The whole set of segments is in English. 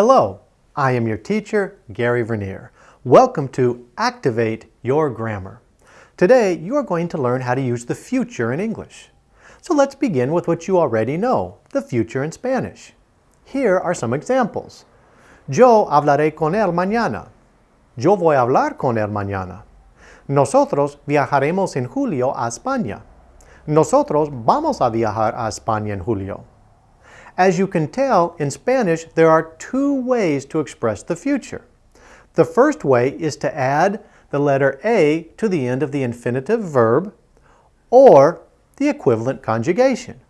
I am your teacher, Gary Vernier. Welcome to Activate Your Grammar. Today, you are going to learn how to use the future in English. So let's begin with what you already know, the future in Spanish. Here are some examples. Yo hablaré con él mañana. Yo voy a hablar con él mañana. Nosotros viajaremos en julio a España. Nosotros vamos a viajar a España en julio. As you can tell, in Spanish, there are two ways to express the future. The first way is to add the letter A to the end of the infinitive verb or the equivalent conjugation.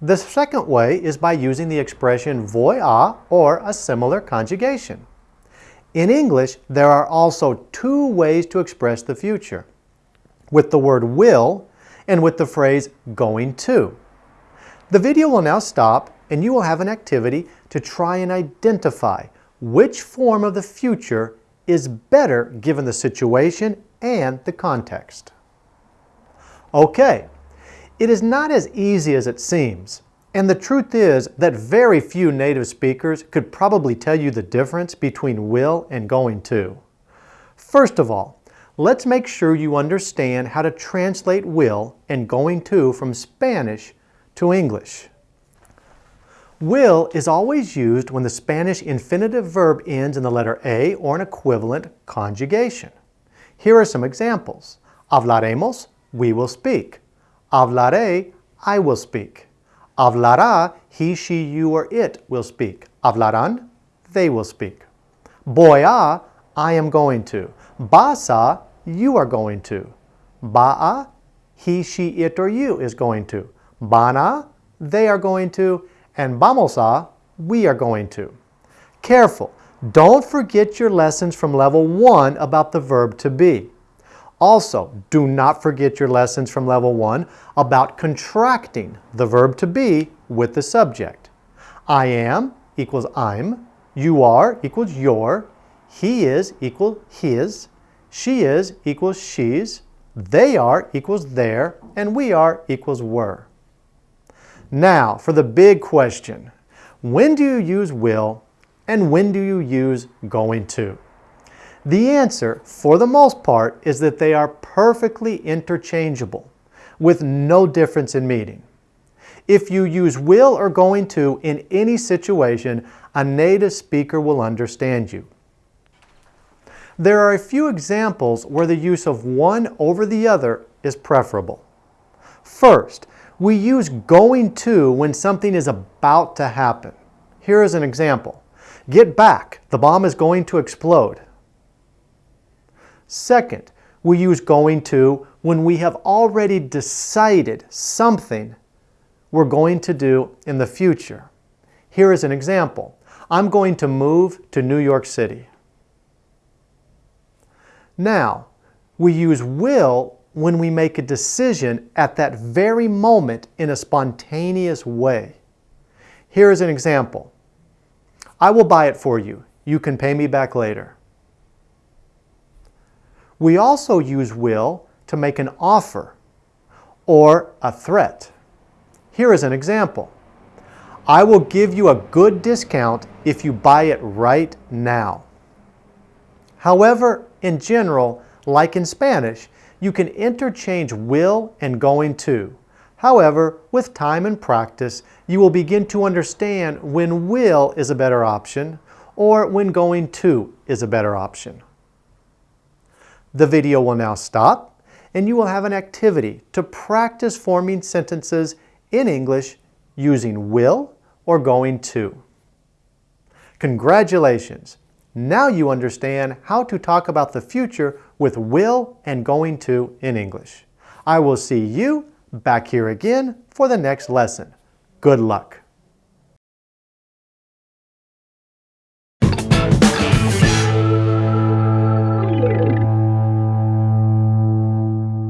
The second way is by using the expression voy a or a similar conjugation. In English, there are also two ways to express the future, with the word will and with the phrase going to. The video will now stop and you will have an activity to try and identify which form of the future is better given the situation and the context. Okay, it is not as easy as it seems, and the truth is that very few native speakers could probably tell you the difference between will and going to. First of all, let's make sure you understand how to translate will and going to from Spanish to English. Will is always used when the Spanish infinitive verb ends in the letter A or an equivalent conjugation. Here are some examples. Hablaremos, we will speak. Hablaré, I will speak. Hablará, he, she, you, or it will speak. Hablarán, they will speak. Voy a, I am going to. Vas a, you are going to. Va a, he, she, it, or you is going to. Van a, they are going to and vamos a, we are going to. Careful, don't forget you're lessons from level one about the verb to be. Also, do not forget your lessons from level one about contracting the verb to be with the subject. I am equals I'm, you are equals your, he is equals his, she is equals she's, they are equals they're, and we are equals were. Now, for the big question. When do you use will and when do you use going to? The answer, for the most part, is that they are perfectly interchangeable with no difference in meaning. If you use will or going to in any situation, a native speaker will understand you. There are a few examples where the use of one over the other is preferable. First, we use going to when something is about to happen. Here is an example. Get back, the bomb is going to explode. Second, we use going to when we have already decided something we're going to do in the future. Here is an example. I'm going to move to New York City. Now, we use will when we make a decision at that very moment in a spontaneous way. Here is an example. I will buy it for you. You can pay me back later. We also use will to make an offer or a threat. Here is an example. I will give you a good discount if you buy it right now. However, in general, like in Spanish, you can interchange will and going to. However, with time and practice, you will begin to understand when will is a better option or when going to is a better option. The video will now stop and you will have an activity to practice forming sentences in English using will or going to. Congratulations! Now you understand how to talk about the future with will and going to in English. I will see you back here again for the next lesson. Good luck.